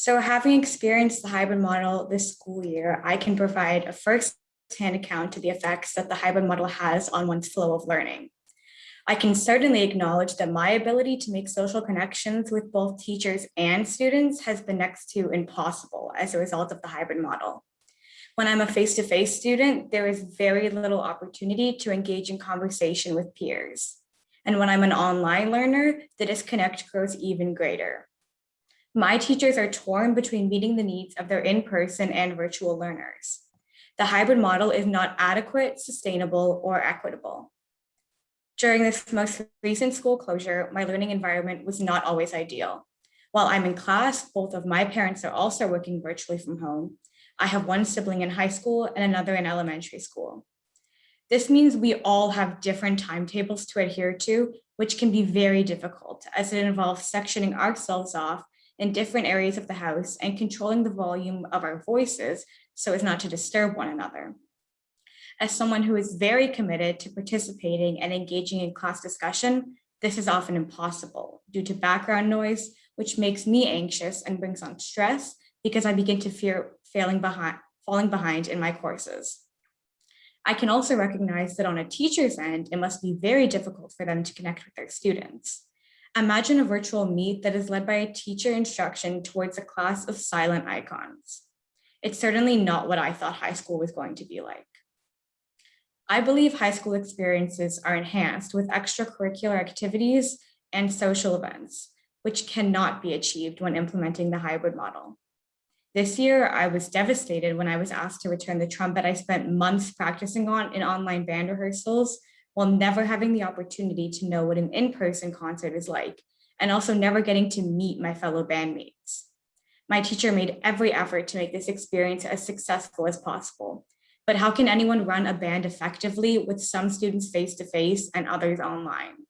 So having experienced the hybrid model this school year, I can provide a first-hand account to the effects that the hybrid model has on one's flow of learning. I can certainly acknowledge that my ability to make social connections with both teachers and students has been next to impossible as a result of the hybrid model. When I'm a face-to-face -face student, there is very little opportunity to engage in conversation with peers. And when I'm an online learner, the disconnect grows even greater. My teachers are torn between meeting the needs of their in-person and virtual learners. The hybrid model is not adequate, sustainable, or equitable. During this most recent school closure, my learning environment was not always ideal. While I'm in class, both of my parents are also working virtually from home. I have one sibling in high school and another in elementary school. This means we all have different timetables to adhere to, which can be very difficult as it involves sectioning ourselves off in different areas of the house and controlling the volume of our voices so as not to disturb one another. As someone who is very committed to participating and engaging in class discussion, this is often impossible due to background noise, which makes me anxious and brings on stress because I begin to fear failing behind, falling behind in my courses. I can also recognize that on a teacher's end, it must be very difficult for them to connect with their students. Imagine a virtual meet that is led by a teacher instruction towards a class of silent icons. It's certainly not what I thought high school was going to be like. I believe high school experiences are enhanced with extracurricular activities and social events, which cannot be achieved when implementing the hybrid model. This year, I was devastated when I was asked to return the trumpet I spent months practicing on in online band rehearsals while never having the opportunity to know what an in-person concert is like, and also never getting to meet my fellow bandmates. My teacher made every effort to make this experience as successful as possible, but how can anyone run a band effectively with some students face-to-face -face and others online?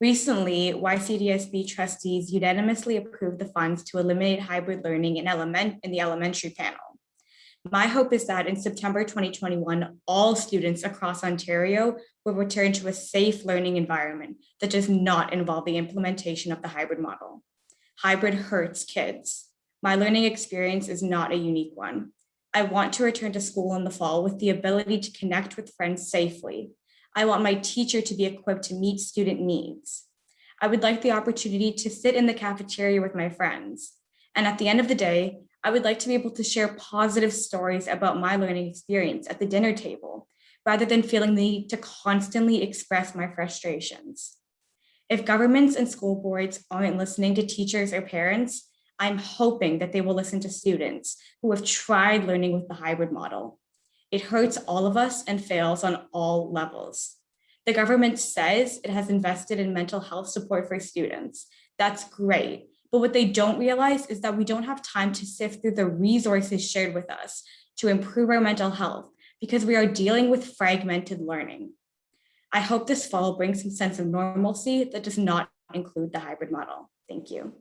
Recently, YCDSB trustees unanimously approved the funds to eliminate hybrid learning in, element, in the elementary panel. My hope is that in September 2021, all students across Ontario will return to a safe learning environment that does not involve the implementation of the hybrid model. Hybrid hurts kids. My learning experience is not a unique one. I want to return to school in the fall with the ability to connect with friends safely. I want my teacher to be equipped to meet student needs. I would like the opportunity to sit in the cafeteria with my friends. And at the end of the day, I would like to be able to share positive stories about my learning experience at the dinner table, rather than feeling the need to constantly express my frustrations. If governments and school boards aren't listening to teachers or parents, I'm hoping that they will listen to students who have tried learning with the hybrid model. It hurts all of us and fails on all levels. The government says it has invested in mental health support for students. That's great, but what they don't realize is that we don't have time to sift through the resources shared with us to improve our mental health because we are dealing with fragmented learning. I hope this fall brings some sense of normalcy that does not include the hybrid model. Thank you.